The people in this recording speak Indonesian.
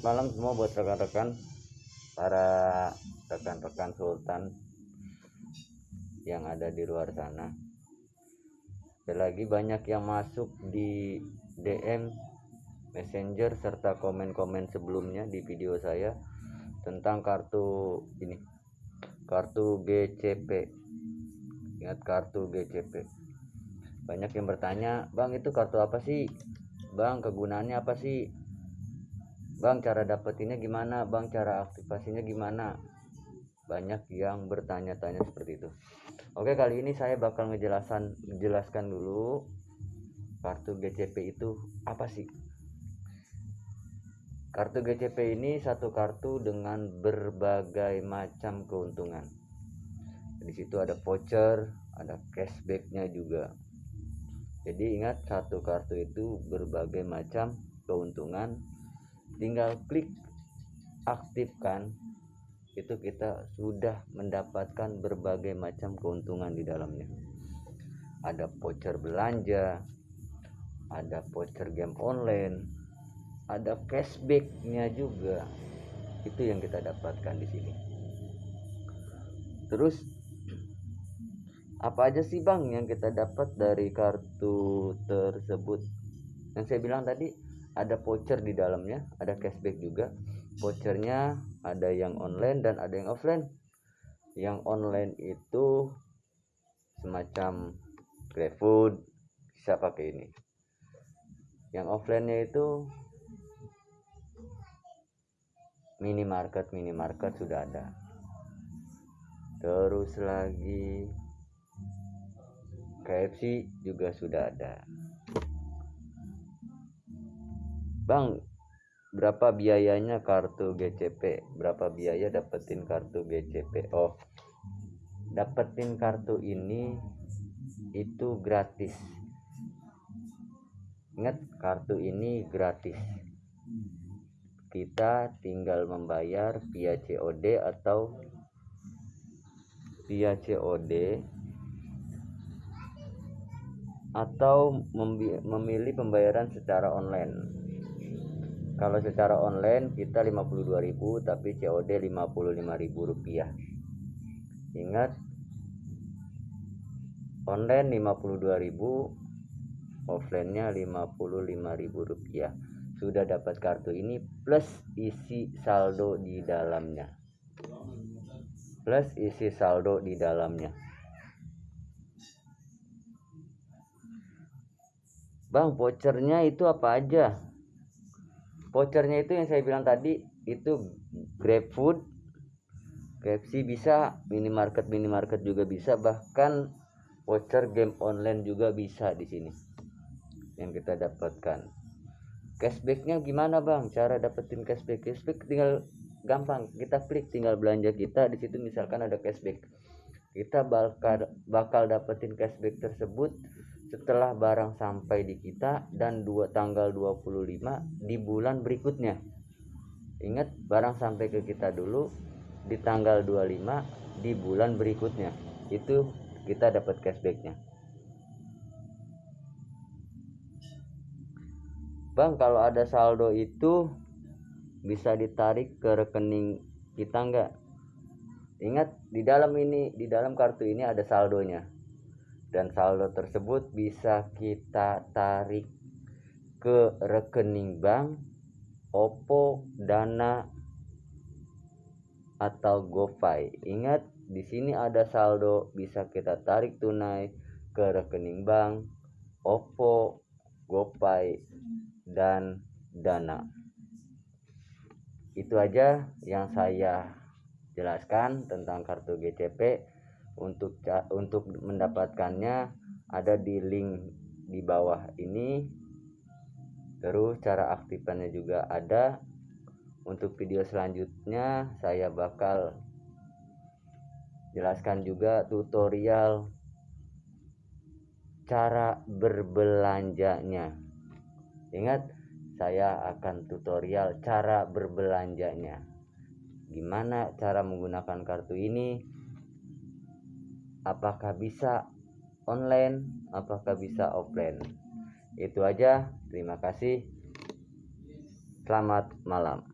Selamat malam semua buat rekan-rekan para rekan-rekan sultan yang ada di luar sana. Lagi banyak yang masuk di DM Messenger serta komen-komen sebelumnya di video saya tentang kartu ini kartu GCP ingat kartu GCP banyak yang bertanya Bang itu kartu apa sih? Bang kegunaannya apa sih Bang cara dapetinnya gimana? Bang cara aktivasinya gimana? Banyak yang bertanya-tanya seperti itu. Oke kali ini saya bakal ngejelasan jelaskan dulu kartu GCP itu apa sih? Kartu GCP ini satu kartu dengan berbagai macam keuntungan. Di situ ada voucher ada cashbacknya juga. Jadi ingat satu kartu itu berbagai macam keuntungan tinggal klik aktifkan. Itu kita sudah mendapatkan berbagai macam keuntungan di dalamnya. Ada voucher belanja ada voucher game online ada cashbacknya juga. Itu yang kita dapatkan di sini. Terus apa aja sih bang yang kita dapat dari kartu tersebut? Yang saya bilang tadi ada voucher di dalamnya ada cashback juga. Vouchernya ada yang online dan ada yang offline. Yang online itu semacam GrabFood bisa pakai ini. Yang offline-nya itu minimarket minimarket sudah ada. Terus lagi KFC juga sudah ada Bang, berapa biayanya kartu GCP? Berapa biaya dapetin kartu GCP? Oh, dapetin kartu ini itu gratis. Ingat, kartu ini gratis. Kita tinggal membayar via COD atau via COD atau memilih pembayaran secara online kalau secara online kita 52.000 tapi COD 55.000 rupiah. Ingat online 52.000 offline nya 55.000 rupiah. Sudah dapat kartu ini plus isi saldo di dalamnya. Plus isi saldo di dalamnya. Bang vouchernya itu apa aja vouchernya itu yang saya bilang tadi itu GrabFood. KFC bisa minimarket minimarket juga bisa bahkan voucher game online juga bisa di sini yang kita dapatkan. Cashbacknya gimana bang? Cara dapetin cashback. Cashback tinggal gampang. Kita klik tinggal belanja kita. Di situ misalkan ada cashback. Kita bakal bakal dapetin cashback tersebut setelah barang sampai di kita dan dua tanggal 25 di bulan berikutnya. Ingat barang sampai ke kita dulu di tanggal 25 di bulan berikutnya. Itu kita dapat cashbacknya. Bang kalau ada saldo itu bisa ditarik ke rekening kita enggak ingat di dalam ini di dalam kartu ini ada saldonya dan saldo tersebut bisa kita tarik ke rekening bank Oppo Dana atau GoPay ingat di sini ada saldo bisa kita tarik tunai ke rekening bank Oppo GoPay dan Dana. Itu aja yang saya jelaskan tentang kartu GCP untuk untuk mendapatkannya ada di link di bawah ini. Terus cara aktifkannya juga ada. Untuk video selanjutnya saya bakal jelaskan juga tutorial cara berbelanjanya. Ingat saya akan tutorial cara berbelanjanya. Gimana cara menggunakan kartu ini apakah bisa online? Apakah bisa offline? Itu aja. Terima kasih. Selamat malam